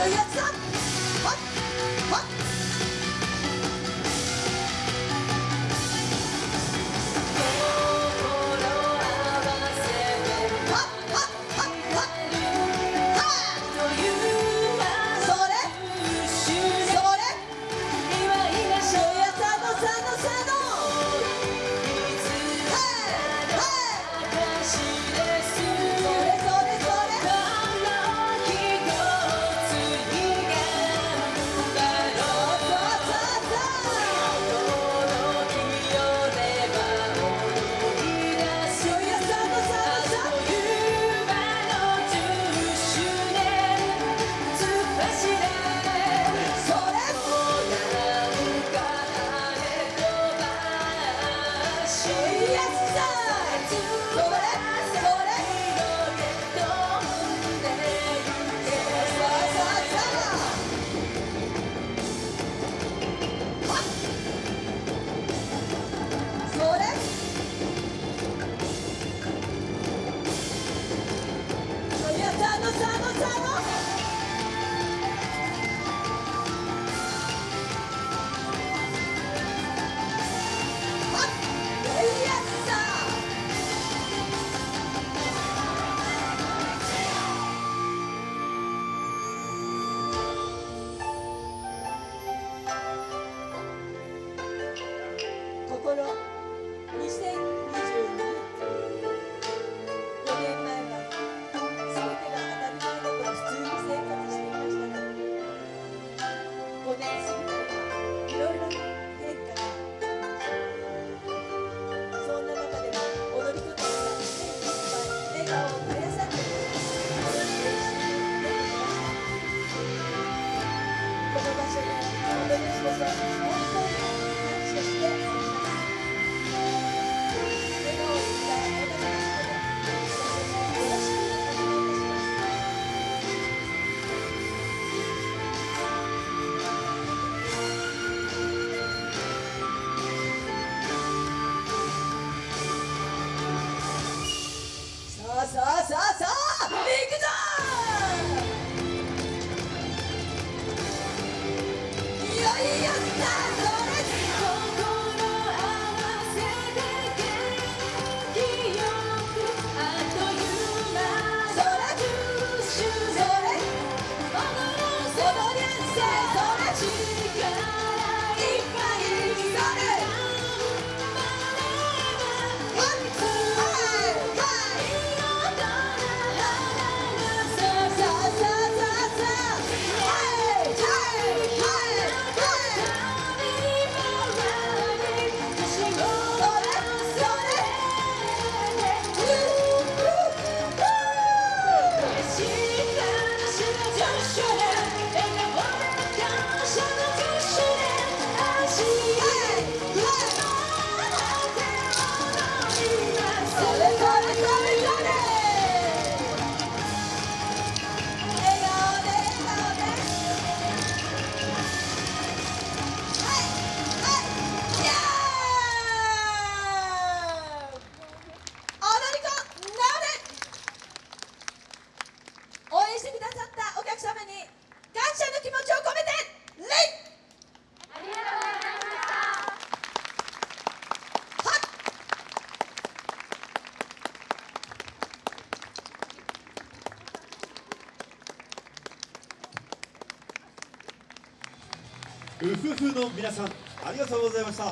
Hallelujah. blessing. Dios santo. Gotta show ウフフの皆さんありがとうございました。